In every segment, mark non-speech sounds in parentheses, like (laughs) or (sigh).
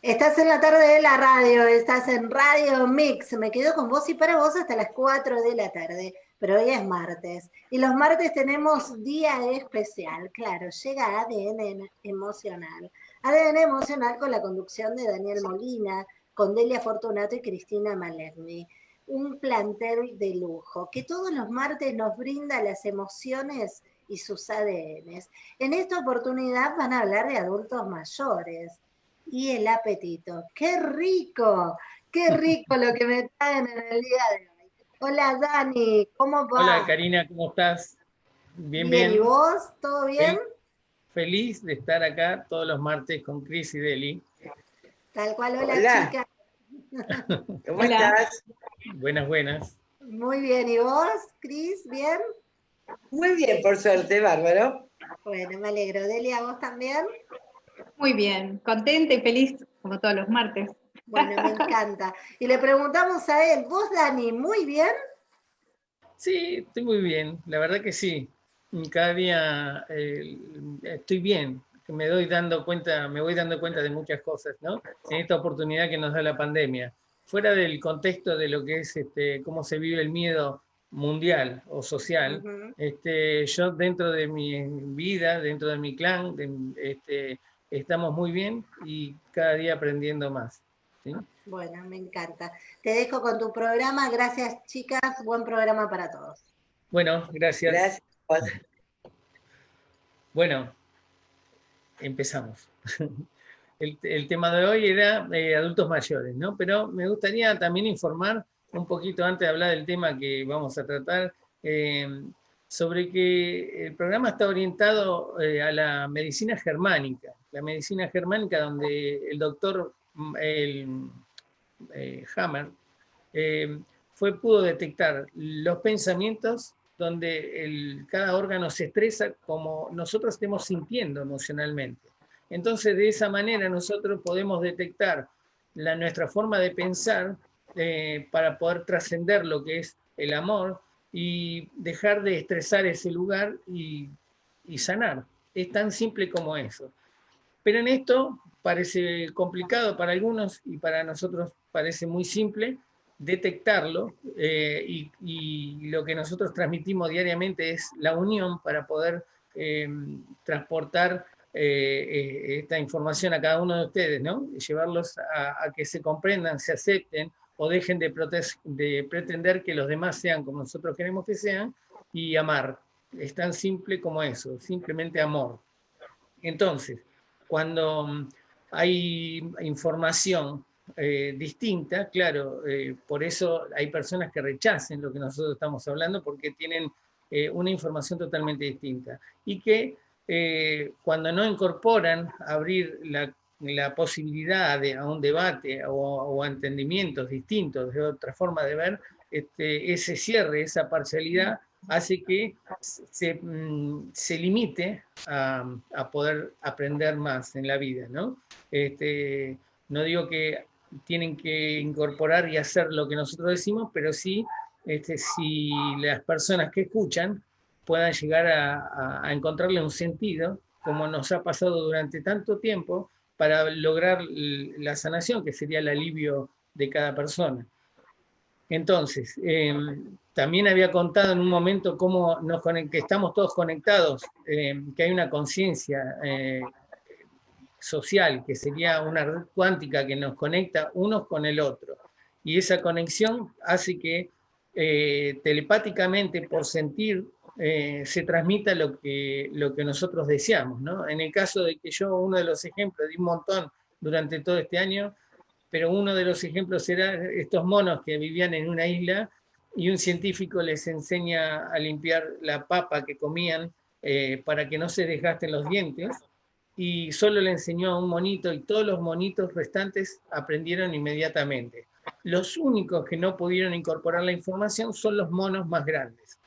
Estás en la tarde de la radio, estás en Radio Mix. Me quedo con vos y para vos hasta las 4 de la tarde, pero hoy es martes. Y los martes tenemos día especial, claro, llega ADN emocional. ADN emocional con la conducción de Daniel Molina, con Delia Fortunato y Cristina Malerni. Un plantel de lujo que todos los martes nos brinda las emociones y sus ADNs. En esta oportunidad van a hablar de adultos mayores y el apetito. ¡Qué rico! ¡Qué (laughs) rico lo que me traen en el día de hoy! Hola Dani, ¿cómo va? Hola Karina, ¿cómo estás? Bien, bien. ¿Y vos? ¿Todo bien? Feliz de estar acá todos los martes con Cris y Deli. Tal cual, hola, hola. chica. (laughs) ¿Cómo estás? Buenas, buenas. Muy bien, ¿y vos, Cris? ¿Bien? Muy bien, por suerte, bárbaro. Bueno, me alegro. Delia, ¿vos también? Muy bien, contenta y feliz como todos los martes. Bueno, me encanta. Y le preguntamos a él, ¿vos Dani, muy bien? Sí, estoy muy bien, la verdad que sí. Cada día eh, estoy bien, me doy dando cuenta, me voy dando cuenta de muchas cosas, ¿no? En esta oportunidad que nos da la pandemia. Fuera del contexto de lo que es este, cómo se vive el miedo mundial o social, este, yo dentro de mi vida, dentro de mi clan, este, estamos muy bien y cada día aprendiendo más. Bueno, me encanta. Te dejo con tu programa. Gracias, chicas. Buen programa para todos. Bueno, gracias. Gracias. Bueno, empezamos. (laughs) El, tema de hoy era eh, adultos mayores, ¿no? Pero me gustaría también informar un poquito antes de hablar del tema que vamos a tratar, eh, sobre que el programa está orientado eh, a la medicina germánica, la medicina germánica donde el doctor mm, eh, Hammer fue, pudo detectar los pensamientos donde cada órgano se estresa como nosotros estemos sintiendo emocionalmente. Entonces, de esa manera nosotros podemos detectar nuestra forma de pensar para poder trascender lo que es el amor y dejar de estresar ese lugar y, sanar. Es tan simple como eso. Pero en esto parece complicado para algunos y para nosotros parece muy simple detectarlo eh, y, lo que nosotros transmitimos diariamente es la unión para poder eh, transportar eh, esta información a cada uno de ustedes, ¿no? llevarlos a, que se comprendan, se acepten o dejen de, de pretender que los demás sean como nosotros queremos que sean y amar. Es tan simple como eso, simplemente amor. Entonces, cuando mm, hay información eh, distinta, claro, eh, por eso hay personas que rechacen lo que nosotros estamos hablando porque tienen eh, una información totalmente distinta. Y que cuando no incorporan abrir la la posibilidad a un debate o, entendimientos distintos de otra forma de ver, este, ese cierre, esa parcialidad, hace que se, mm, limite a, poder aprender más en la vida. ¿no? Este, no digo que tienen que incorporar y hacer lo que nosotros decimos, pero sí este, si las personas que escuchan puedan llegar a, a encontrarle un sentido, como nos ha pasado durante tanto tiempo, para lograr la sanación, que sería el alivio de cada persona. Entonces, em, también había contado en un momento cómo nos que estamos todos conectados, em, que hay una conciencia eh, social, que sería una red cuántica que nos conecta unos con el otro. Y esa conexión hace que eh, telepáticamente, por sentir eh, se transmita lo que, lo que nosotros deseamos. ¿no? En el caso de que yo, uno de los ejemplos, di un montón durante todo este año, pero uno de los ejemplos era estos monos que vivían en una isla y un científico les enseña a limpiar la papa que comían eh, para que no se desgasten los dientes, y solo le enseñó a un monito y todos los monitos restantes aprendieron inmediatamente. Los únicos que no pudieron incorporar la información son los monos más grandes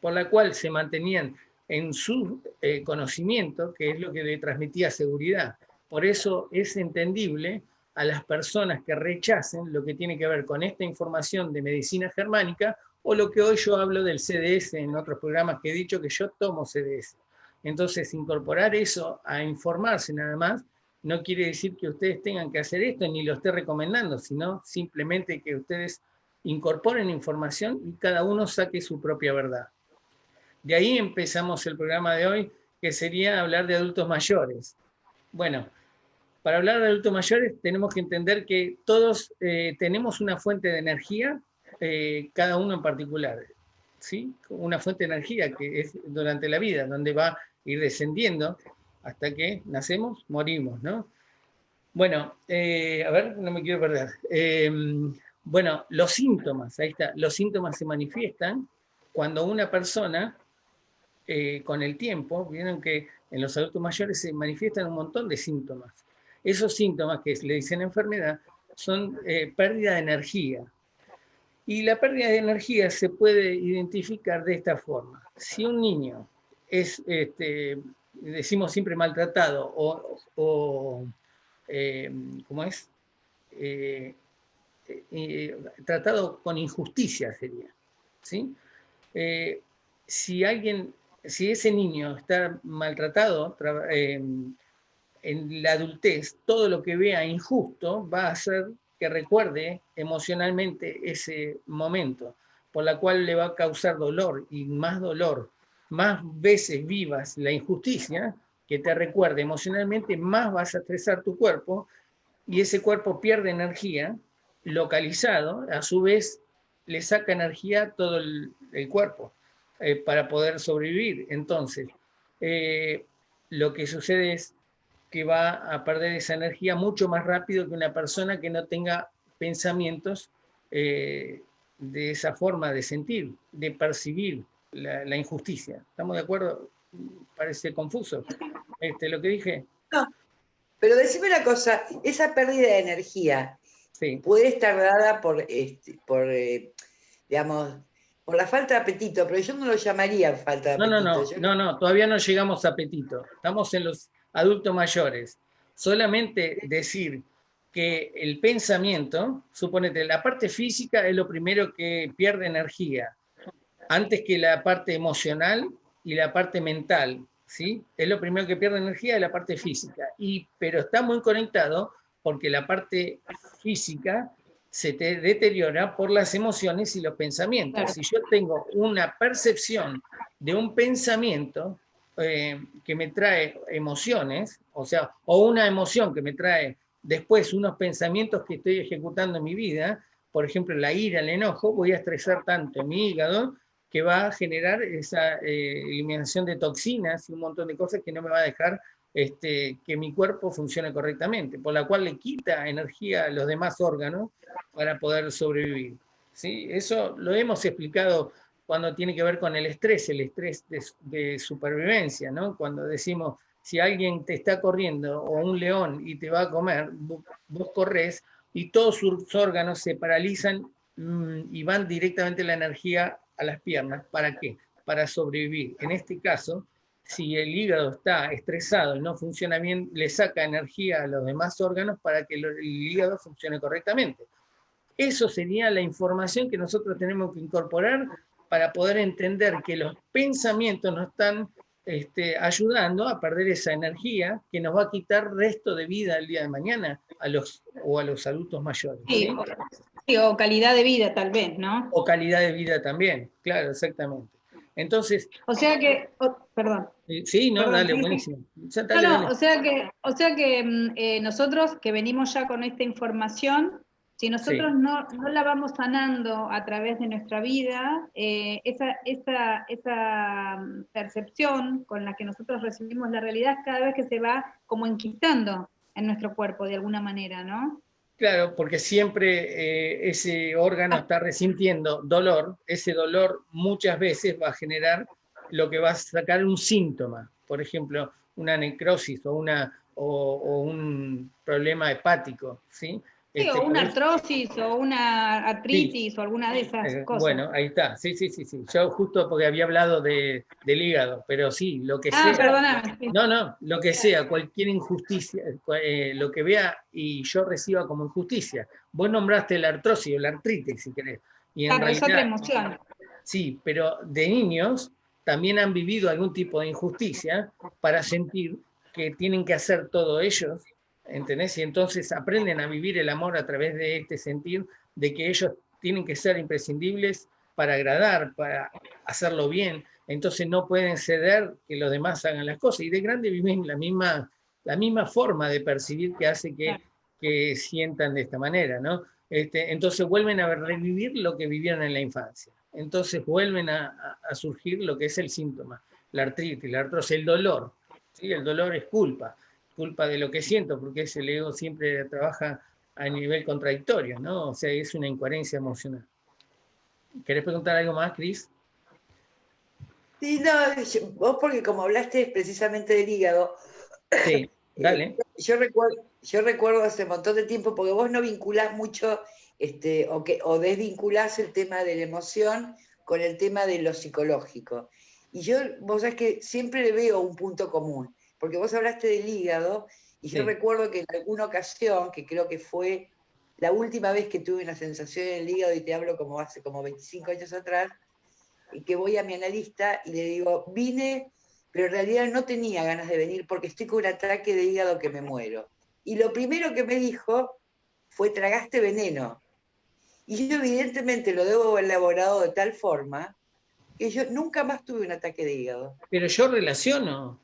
por la cual se mantenían en su eh, conocimiento, que es lo que le transmitía seguridad. Por eso es entendible a las personas que rechacen lo que tiene que ver con esta información de medicina germánica o lo que hoy yo hablo del CDS en otros programas que he dicho que yo tomo CDS. Entonces, incorporar eso a informarse nada más no quiere decir que ustedes tengan que hacer esto ni lo esté recomendando, sino simplemente que ustedes incorporen información y cada uno saque su propia verdad. De ahí empezamos el programa de hoy, que sería hablar de adultos mayores. Bueno, para hablar de adultos mayores tenemos que entender que todos eh, tenemos una fuente de energía, eh, cada uno en particular. ¿sí? Una fuente de energía que es durante la vida, donde va a ir descendiendo hasta que nacemos, morimos, ¿no? Bueno, eh, a ver, no me quiero perder. Em, bueno, los síntomas, ahí está, los síntomas se manifiestan cuando una persona, con el tiempo, vieron que en los adultos mayores se manifiestan un montón de síntomas. Esos síntomas que le dicen enfermedad son eh, pérdida de energía. Y la pérdida de energía se puede identificar de esta forma. Si un niño es, este, decimos siempre maltratado o, eh, ¿cómo es? Eh, tratado con injusticia sería. ¿sí? si alguien, si ese niño está maltratado, en la adultez todo lo que vea injusto va a hacer que recuerde emocionalmente ese momento, por la cual le va a causar dolor y más dolor. Más veces vivas la injusticia que te recuerde emocionalmente, más vas a estresar tu cuerpo y ese cuerpo pierde energía localizado, a su vez le saca energía todo el, cuerpo eh, para poder sobrevivir. Entonces, eh, lo que sucede es que va a perder esa energía mucho más rápido que una persona que no tenga pensamientos eh, de esa forma de sentir, de percibir la, injusticia. ¿Estamos de acuerdo? Parece confuso este, lo que dije. No, pero decime una cosa, esa pérdida de energía puede estar dada por, este, por eh, digamos, por la falta de apetito, pero yo no lo llamaría falta de apetito. No, no, no, no, no, todavía no llegamos a apetito. Estamos en los adultos mayores. Solamente decir que el pensamiento, suponete, la parte física es lo primero que pierde energía, antes que la parte emocional y la parte mental, ¿sí? Es lo primero que pierde energía es la parte física, y, pero está muy conectado porque la parte física se te deteriora por las emociones y los pensamientos. Si yo tengo una percepción de un pensamiento, eh, que me trae emociones, o sea, o una emoción que me trae después unos pensamientos que estoy ejecutando en mi vida, por ejemplo, la ira, el enojo, voy a estresar tanto mi hígado que va a generar esa eh, eliminación de toxinas y un montón de cosas que no me va a dejar este, que mi cuerpo funcione correctamente, por la cual le quita energía a los demás órganos para poder sobrevivir. ¿sí? Eso lo hemos explicado cuando tiene que ver con el estrés, el estrés de, supervivencia, ¿no? Cuando decimos, si alguien te está corriendo o un león y te va a comer, vos, corres y todos sus órganos se paralizan mm, y van directamente la energía a las piernas. ¿Para qué? Para sobrevivir. En este caso, si el hígado está estresado y no funciona bien, le saca energía a los demás órganos para que el hígado funcione correctamente. Eso sería la información que nosotros tenemos que incorporar para poder entender que los pensamientos nos están este, ayudando a perder esa energía que nos va a quitar resto de vida el día de mañana a los, o a los adultos mayores. Sí, o, calidad de vida tal vez, ¿no? O calidad de vida también, claro, exactamente. Entonces... O sea que, perdón. Sí, no, dale, buenísimo. o sea que, o sea que mm, eh, nosotros que venimos ya con esta información, si nosotros no, la vamos sanando a través de nuestra vida, eh, esa, esa, esa, mm, percepción con la que nosotros recibimos la realidad cada vez que se va como enquistando en nuestro cuerpo de alguna manera, ¿no? Claro, porque siempre eh, ese órgano está resintiendo dolor, ese dolor muchas veces va a generar lo que va a sacar un síntoma, por ejemplo, una necrosis o, una, o un problema hepático, ¿sí? Sí, o este, una artrosis o una artritis o alguna de esas eh, cosas. Bueno, ahí está, sí, sí, sí, sí. Yo justo porque había hablado de, del hígado, pero sí, lo que ah, sea. Perdóname. No, no, lo que sea, cualquier injusticia, eh, lo que vea y yo reciba como injusticia. Vos nombraste la artrosis o la artritis, si querés. Y en realidad, es otra emoción. Sí, pero de niños también han vivido algún tipo de injusticia para sentir que tienen que hacer todo ellos ¿entendés? Y entonces aprenden a vivir el amor a través de este sentir de que ellos tienen que ser imprescindibles para agradar, para hacerlo bien, entonces no pueden ceder que los demás hagan las cosas. Y de grande viven la misma, la misma forma de percibir que hace que, que sientan de esta manera, ¿no? Este, entonces vuelven a revivir lo que vivieron en la infancia. Entonces vuelven a, a surgir lo que es el síntoma, la artritis, la artrosis, el dolor. ¿sí? El dolor es culpa, culpa de lo que siento, porque ese ego siempre trabaja a nivel contradictorio, ¿no? O sea, es una incoherencia emocional. ¿Querés preguntar algo más, Cris? Sí, no, vos porque como hablaste precisamente del hígado. Sí, (laughs) dale. yo, recuerdo, yo recuerdo hace un montón de tiempo, porque vos no vinculás mucho este, o, que, o desvinculás el tema de la emoción con el tema de lo psicológico. Y yo, vos sabés que siempre le veo un punto común, porque vos hablaste del hígado, y yo recuerdo que en alguna ocasión, que creo que fue la última vez que tuve una sensación en el hígado, y te hablo como hace como 25 años atrás, y que voy a mi analista y le digo, vine, pero en realidad no tenía ganas de venir porque estoy con un ataque de hígado que me muero. Y lo primero que me dijo fue, tragaste veneno. Y yo evidentemente lo debo haber elaborado de tal forma que yo nunca más tuve un ataque de hígado. Pero yo relaciono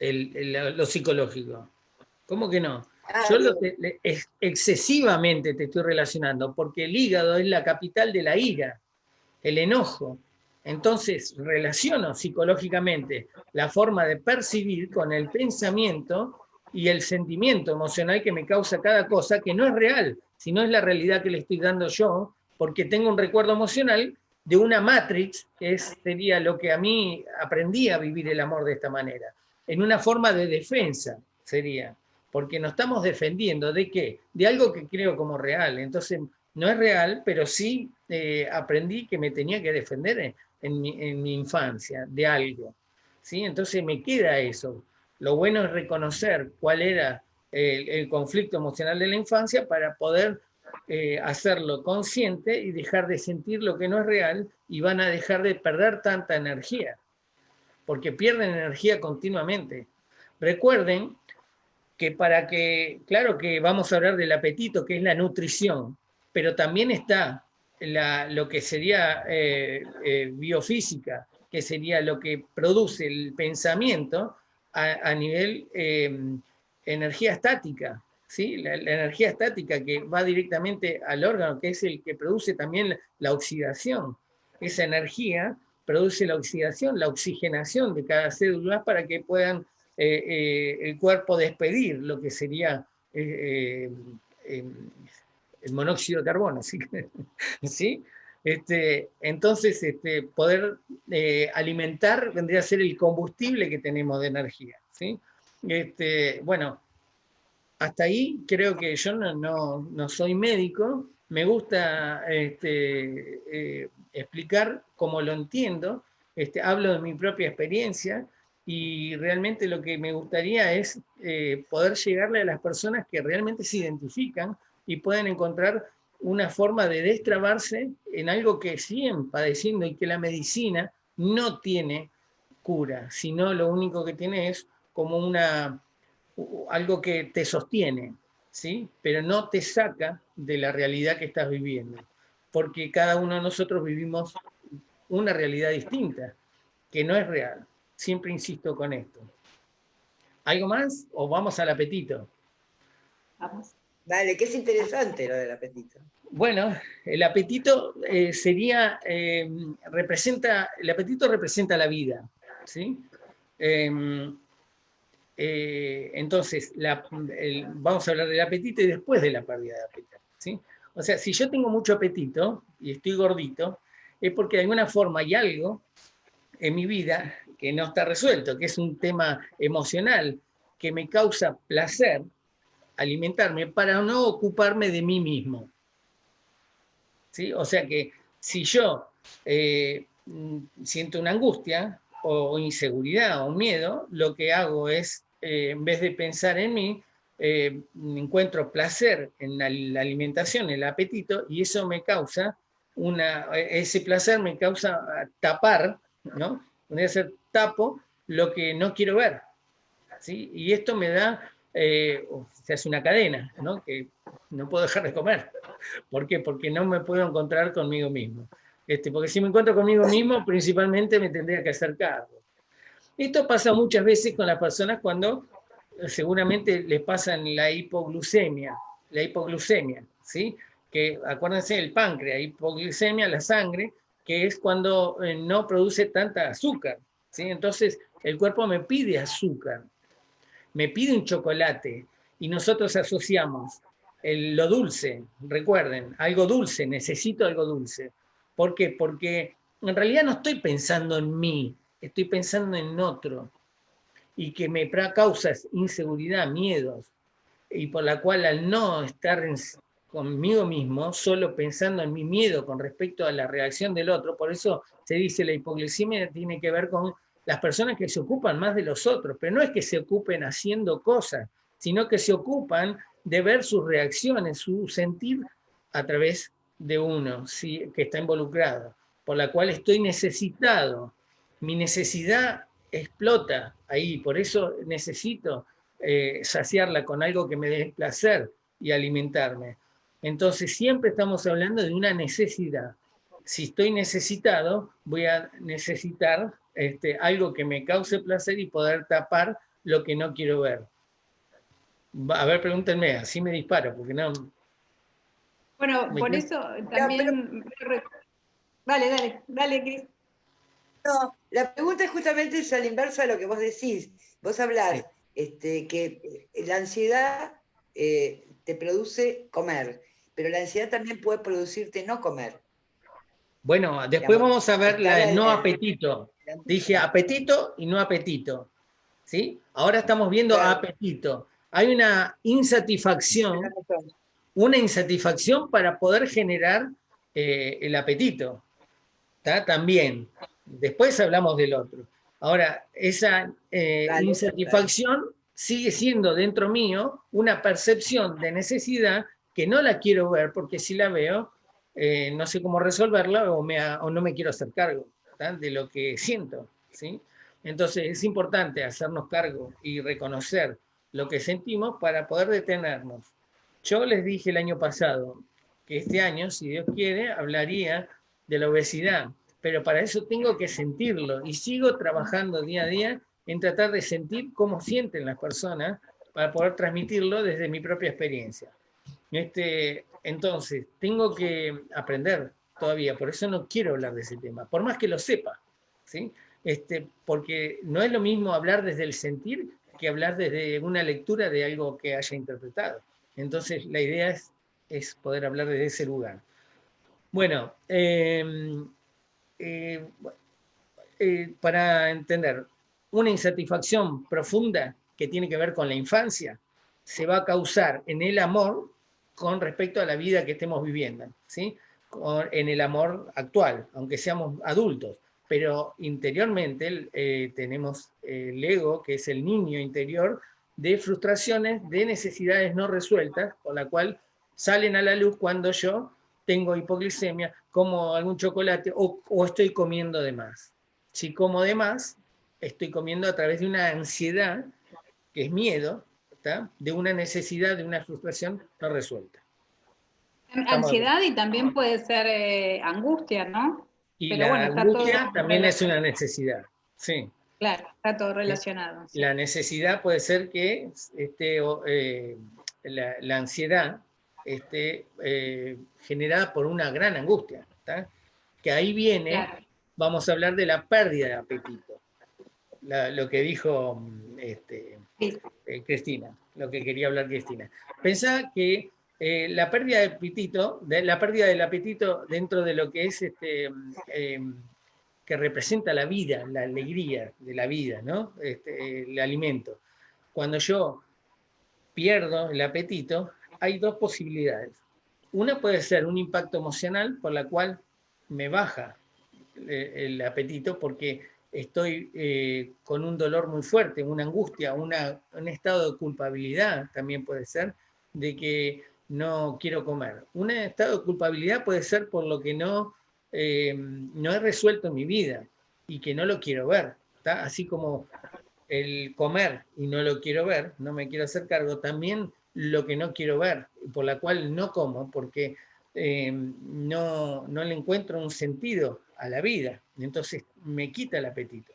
lo psicológico. ¿Cómo que no? Ah, yo lo excesivamente te estoy relacionando, porque el hígado es la capital de la ira, el enojo. Entonces relaciono psicológicamente la forma de percibir con el pensamiento y el sentimiento emocional que me causa cada cosa, que no es real, sino es la realidad que le estoy dando yo, porque tengo un recuerdo emocional de una matrix, que sería lo que a mí aprendí a vivir el amor de esta manera, en una forma de defensa sería, porque nos estamos defendiendo de qué? De algo que creo como real, entonces no es real, pero sí eh, aprendí que me tenía que defender en mi, infancia de algo. ¿sí? Entonces me queda eso. Lo bueno es reconocer cuál era el, conflicto emocional de la infancia para poder eh, hacerlo consciente y dejar de sentir lo que no es real y van a dejar de perder tanta energía, porque pierden energía continuamente. Recuerden que para que, claro que vamos a hablar del apetito, que es la nutrición, pero también está lo que sería eh, eh, biofísica, que sería lo que produce el pensamiento a, nivel em, energía estática, ¿sí? La, energía estática que va directamente al órgano, que es el que produce también la, oxidación. Esa energía produce la oxidación, la oxigenación de cada célula para que puedan eh, el cuerpo despedir lo que sería em, el monóxido de carbono, ¿sí? (laughs) ¿Sí? Este, entonces, este, poder eh, alimentar vendría a ser el combustible que tenemos de energía. ¿sí? Este, bueno, hasta ahí creo que yo no, soy médico, me gusta este, eh, explicar cómo lo entiendo, este, hablo de mi propia experiencia y realmente lo que me gustaría es eh, poder llegarle a las personas que realmente se identifican y pueden encontrar una forma de destrabarse en algo que siguen padeciendo y que la medicina no tiene cura, sino lo único que tiene es como una, algo que te sostiene, ¿sí? pero no te saca de la realidad que estás viviendo, porque cada uno de nosotros vivimos una realidad distinta, que no es real. Siempre insisto con esto. ¿Algo más o vamos al apetito? Vamos. Vale, que es interesante lo del apetito. Bueno, el apetito eh, sería, eh, representa, el apetito representa la vida, ¿sí? Em, eh, entonces, vamos a hablar del apetito y después de la pérdida de apetito. O sea, si yo tengo mucho apetito y estoy gordito, es porque de alguna forma hay algo en mi vida que no está resuelto, que es un tema emocional que me causa placer, alimentarme para no ocuparme de mí mismo. O sea que si yo eh, siento una angustia o inseguridad o miedo, lo que hago es, eh, en vez de pensar en mí, eh, encuentro placer en la, alimentación, el apetito, y eso me causa, una, ese placer me causa tapar, ¿no? Podría ser tapo lo que no quiero ver. ¿sí? Y esto me da eh, se hace una cadena, ¿no? que no puedo dejar de comer. ¿Por qué? Porque no me puedo encontrar conmigo mismo. Este, porque si me encuentro conmigo mismo, principalmente me tendría que hacer cargo. Esto pasa muchas veces con las personas cuando eh, seguramente les pasan la hipoglucemia, la hipoglucemia, ¿sí? Que acuérdense del páncreas, hipoglucemia, la sangre, que es cuando eh, no produce tanta azúcar, ¿sí? Entonces el cuerpo me pide azúcar, me pide un chocolate y nosotros asociamos lo dulce, recuerden, algo dulce, necesito algo dulce. ¿Por qué? Porque en realidad no estoy pensando en mí, estoy pensando en otro y que me causa inseguridad, miedos, y por la cual al no estar conmigo mismo, solo pensando en mi miedo con respecto a la reacción del otro, por eso se dice la hipoglucemia tiene que ver con las personas que se ocupan más de los otros, pero no es que se ocupen haciendo cosas, sino que se ocupan de ver sus reacciones, su sentir a través de uno ¿sí? que está involucrado, por la cual estoy necesitado. Mi necesidad explota ahí, por eso necesito eh, saciarla con algo que me dé placer y alimentarme. Entonces siempre estamos hablando de una necesidad. Si estoy necesitado, voy a necesitar este, algo que me cause placer y poder tapar lo que no quiero ver. A ver, pregúntenme, así me disparo, porque no, bueno, por eso también... Dale, dale, dale, Cris. No, la pregunta es justamente es a la inversa de lo que vos decís. Vos hablás este, que la ansiedad eh, te produce comer, pero la ansiedad también puede producirte no comer. Bueno, después vamos a ver la no apetito. Dije apetito y no apetito. ¿Sí? Ahora estamos viendo apetito. Hay una insatisfacción una insatisfacción para poder generar eh, el apetito. También. Después hablamos del otro. Ahora, esa eh, insatisfacción sigue siendo dentro mío una percepción de necesidad que no la quiero ver porque si la veo, eh, no sé cómo resolverla o, me, o, no me quiero hacer cargo de lo que siento. ¿sí? Entonces es importante hacernos cargo y reconocer lo que sentimos para poder detenernos. Yo les dije el año pasado que este año, si Dios quiere, hablaría de la obesidad, pero para eso tengo que sentirlo y sigo trabajando día a día en tratar de sentir cómo sienten las personas para poder transmitirlo desde mi propia experiencia. Este, entonces, tengo que aprender todavía, por eso no quiero hablar de ese tema, por más que lo sepa, ¿sí? Este, porque no es lo mismo hablar desde el sentir que hablar desde una lectura de algo que haya interpretado. Entonces, la idea es, poder hablar desde ese lugar. Bueno, em, eh, eh, para entender, una insatisfacción profunda que tiene que ver con la infancia se va a causar en el amor con respecto a la vida que estemos viviendo, ¿sí? en el amor actual, aunque seamos adultos, pero interiormente eh, tenemos el ego, que es el niño interior, de frustraciones, de necesidades no resueltas, con la cual salen a la luz cuando yo tengo hipoglicemia, como algún chocolate o, estoy comiendo de más. Si como de más, estoy comiendo a través de una ansiedad, que es miedo, de una necesidad, de una frustración no resuelta. Ansiedad y también puede ser eh, angustia, ¿no? Y la angustia también es una necesidad, sí. Claro, está todo relacionado. La necesidad puede ser que esté, eh, la, ansiedad esté eh, generada por una gran angustia, que ahí viene, vamos a hablar de la pérdida de apetito, lo que dijo este, eh, Cristina, lo que quería hablar Cristina. Pensá que la pérdida de apetito, de, la pérdida del apetito dentro de lo que es este, que representa la vida, la alegría de la vida, ¿no? Este, el alimento. Cuando yo pierdo el apetito, hay dos posibilidades. Una puede ser un impacto emocional por la cual me baja eh, el apetito porque estoy eh, con un dolor muy fuerte, una angustia, una, un estado de culpabilidad también puede ser, de que no quiero comer. Un estado de culpabilidad puede ser por lo que no eh, no he resuelto mi vida y que no lo quiero ver. Así como el comer y no lo quiero ver, no me quiero hacer cargo, también lo que no quiero ver, por la cual no como, porque eh, no, no, le encuentro un sentido a la vida, entonces me quita el apetito.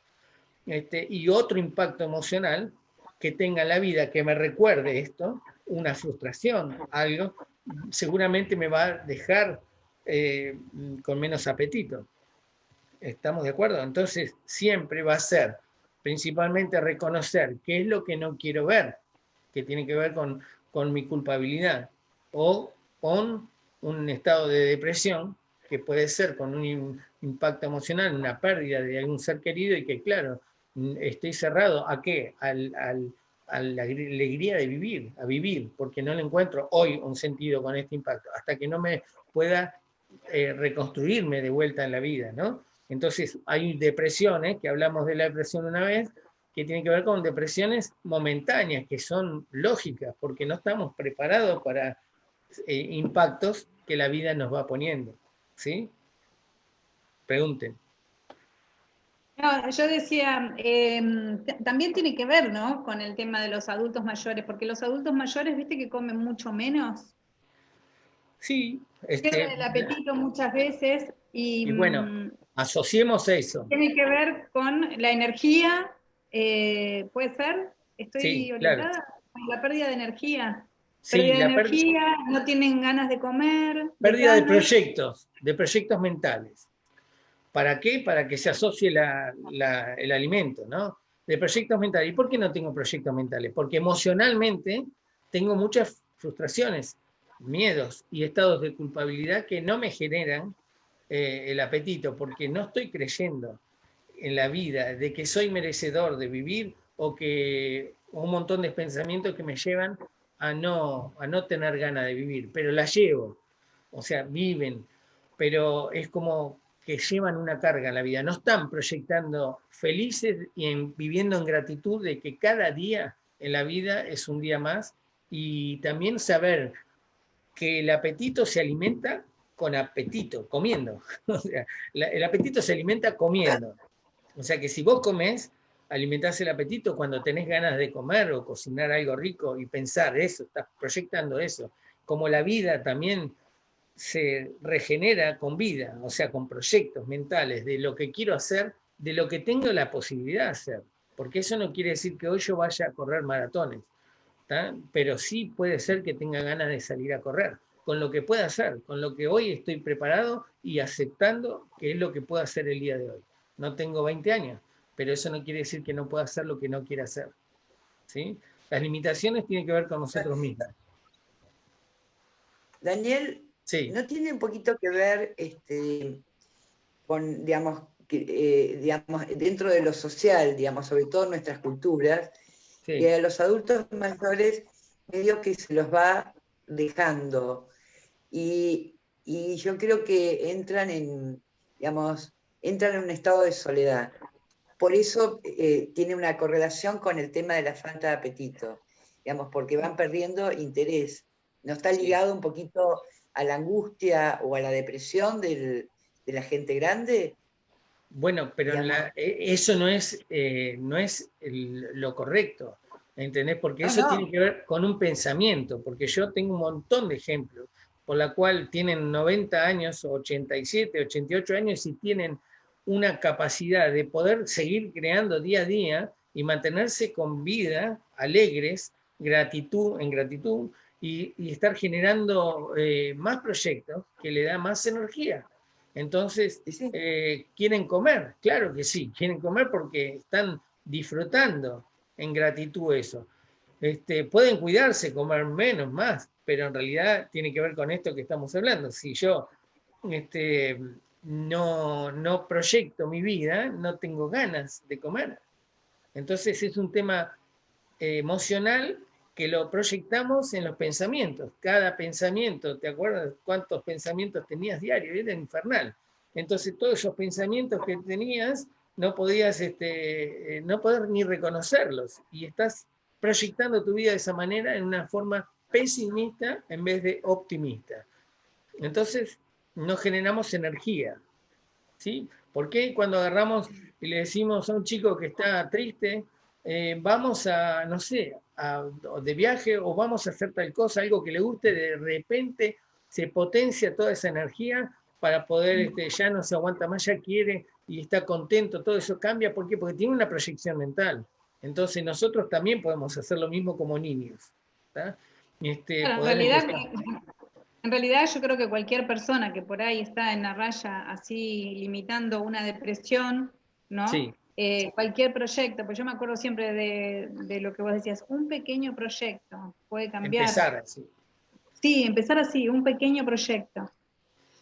Este, y otro impacto emocional que tenga la vida que me recuerde esto, una frustración, algo, seguramente me va a dejar eh, con menos apetito. ¿Estamos de acuerdo? Entonces siempre va a ser principalmente reconocer qué es lo que no quiero ver, que tiene que ver con, con mi culpabilidad, o con un estado de depresión que puede ser con un impacto emocional, una pérdida de algún ser querido y que claro, estoy cerrado a qué? Al, al, a la alegría de vivir, a vivir, porque no le encuentro hoy un sentido con este impacto, hasta que no me pueda eh, reconstruirme de vuelta en la vida, ¿no? Entonces hay depresiones, que hablamos de la depresión una vez, que tienen que ver con depresiones momentáneas, que son lógicas, porque no estamos preparados para eh, impactos que la vida nos va poniendo, ¿sí? Pregunten. No, yo decía, em, también tiene que ver, ¿no? Con el tema de los adultos mayores, porque los adultos mayores, viste que comen mucho menos. Sí. Este, el apetito muchas veces y, bueno, mm, asociemos eso. Tiene que ver con la energía, eh, ¿puede ser? Estoy sí, orientada la pérdida de energía. pérdida de energía, no tienen ganas de comer. Pérdida de proyectos, de proyectos mentales. ¿Para qué? Para que se asocie el alimento, ¿no? De proyectos mentales. ¿Y por qué no tengo proyectos mentales? Porque emocionalmente tengo muchas frustraciones, miedos y estados de culpabilidad que no me generan eh, el apetito, porque no estoy creyendo en la vida, de que soy merecedor de vivir o que un montón de pensamientos que me llevan a no, a no tener ganas de vivir, pero la llevo, o sea, viven, pero es como que llevan una carga en la vida, no están proyectando felices y viviendo en gratitud de que cada día en la vida es un día más y también saber que el apetito se alimenta con apetito, comiendo. (laughs) El apetito se alimenta comiendo. O sea que si vos comes, alimentás el apetito cuando tenés ganas de comer o cocinar algo rico y pensar eso, estás proyectando eso. Como la vida también se regenera con vida, o sea, con proyectos mentales de lo que quiero hacer, de lo que tengo la posibilidad de hacer. Porque eso no quiere decir que hoy yo vaya a correr maratones, pero sí puede ser que tenga ganas de salir a correr, con lo que pueda hacer, con lo que hoy estoy preparado y aceptando que es lo que puedo hacer el día de hoy. No tengo 20 años, pero eso no quiere decir que no pueda hacer lo que no quiera hacer. ¿sí? Las limitaciones tienen que ver con nosotros mismos. Daniel, ¿No tiene un poquito que ver este, con, digamos, eh, digamos, dentro de lo social, digamos, sobre todo en nuestras culturas, que a los adultos mayores medio que se los va dejando. Y, yo creo que entran en, digamos, entran en un estado de soledad. Por eso eh, tiene una correlación con el tema de la falta de apetito, digamos, porque van perdiendo interés. ¿No está ligado un poquito a la angustia o a la depresión de la gente grande? Bueno, pero e, eso no es, eh, no es lo correcto, ¿entendés? Porque eso tiene que ver con un pensamiento, porque yo tengo un montón de ejemplos por la cual tienen 90 años, 87, 88 años y tienen una capacidad de poder seguir creando día a día y mantenerse con vida, alegres, gratitud, en gratitud, y, estar generando eh, más proyectos que le da más energía. Entonces, eh, ¿quieren comer? Claro que sí, quieren comer porque están disfrutando en gratitud eso. Este, pueden cuidarse, comer menos, más, pero en realidad tiene que ver con esto que estamos hablando. Si yo este, no, no proyecto mi vida, no tengo ganas de comer. Entonces es un tema eh, emocional que lo proyectamos en los pensamientos. Cada pensamiento, ¿te acuerdas cuántos pensamientos tenías diarios? Era infernal. Entonces todos esos pensamientos que tenías no podías este, eh, no poder ni reconocerlos y estás proyectando tu vida de esa manera en una forma pesimista en vez de optimista. Entonces no generamos energía. ¿sí? ¿Por qué cuando agarramos y le decimos a un chico que está triste, eh, vamos a, no sé, de viaje o vamos a hacer tal cosa, algo que le guste, de repente se potencia toda esa energía para poder, este, ya no se aguanta más, ya quiere y está contento, todo eso cambia. ¿Por qué? Porque tiene una proyección mental. Entonces nosotros también podemos hacer lo mismo como niños. Este, en, realidad, en realidad yo creo que cualquier persona que por ahí está en la raya así limitando una depresión, ¿no? Eh, cualquier proyecto, pues yo me acuerdo siempre de, lo que vos decías, un pequeño proyecto puede cambiar. Empezar así. Sí, empezar así, un pequeño proyecto.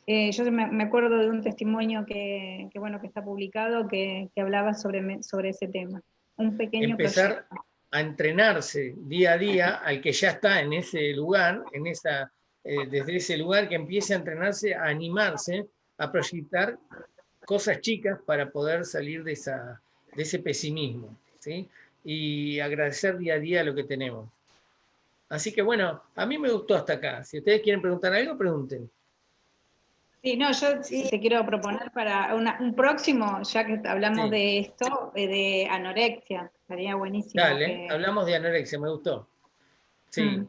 Eh, yo me, acuerdo de un testimonio que, bueno, que está publicado que, hablaba sobre, sobre ese tema. Un pequeño Empezar a entrenarse día a día al que ya está en ese lugar, en esa, eh, desde ese lugar que empiece a entrenarse, a animarse, a proyectar cosas chicas para poder salir de, esa, de ese pesimismo, ¿sí? Y agradecer día a día lo que tenemos. Así que bueno, a mí me gustó hasta acá. Si ustedes quieren preguntar algo, pregunten. Sí, no, yo te quiero proponer para un próximo, ya que hablamos de esto, eh, de anorexia. Estaría buenísimo. Dale, hablamos de anorexia, me gustó. Sí. Mm.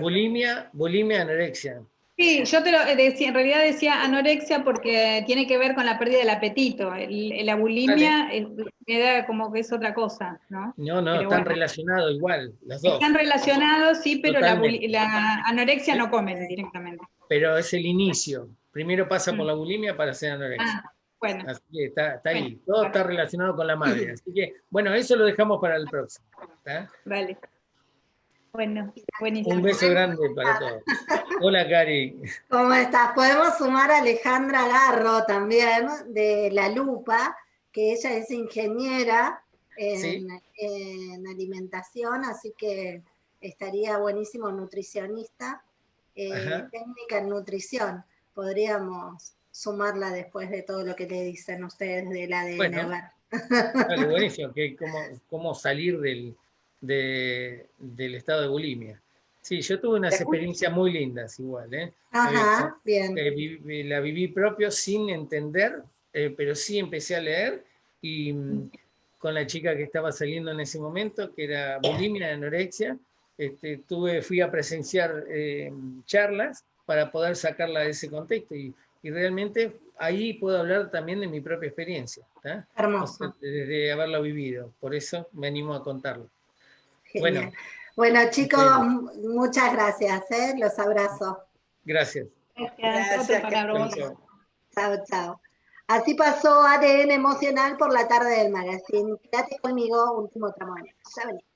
Bulimia, bulimia, anorexia. Sí, yo te lo decía, en realidad decía anorexia porque tiene que ver con la pérdida del apetito. la bulimia me da como que es otra cosa, ¿no? No, no, están relacionados igual, los dos. Están relacionados, sí, pero la, anorexia no comen directamente. Pero es el inicio. Primero pasa por mm. la bulimia para ser anorexia. Ah, bueno. Así que está, ahí. Todo está relacionado con la madre. Así que, bueno, eso lo dejamos para el próximo. Vale. Bueno, buenísimo. Un beso grande para todos. Hola, Cari. ¿Cómo estás? Podemos sumar a Alejandra Garro también, de La Lupa, que ella es ingeniera en, alimentación, así que estaría buenísimo nutricionista, eh, técnica en nutrición. Podríamos sumarla después de todo lo que le dicen ustedes del ADN. Bueno, vale, (laughs) buenísimo, que cómo salir del del estado de bulimia. Sí, yo tuve unas experiencias muy lindas igual, ¿eh? Ajá, bien. Eh, la viví propio sin entender, eh, pero sí empecé a leer y mm, con la chica que estaba saliendo en ese momento, que era bulimia, anorexia, este, tuve, fui a presenciar charlas para poder sacarla de ese contexto y, y, realmente ahí puedo hablar también de mi propia experiencia, Hermoso. desde haberlo vivido, por eso me animo a contarlo. Bueno, bueno chicos, muchas gracias, ¿eh? los abrazo. Gracias. Gracias. Chao, chao. Así pasó ADN emocional por la tarde del magazine. Quédate conmigo, último tramo. Ya venimos.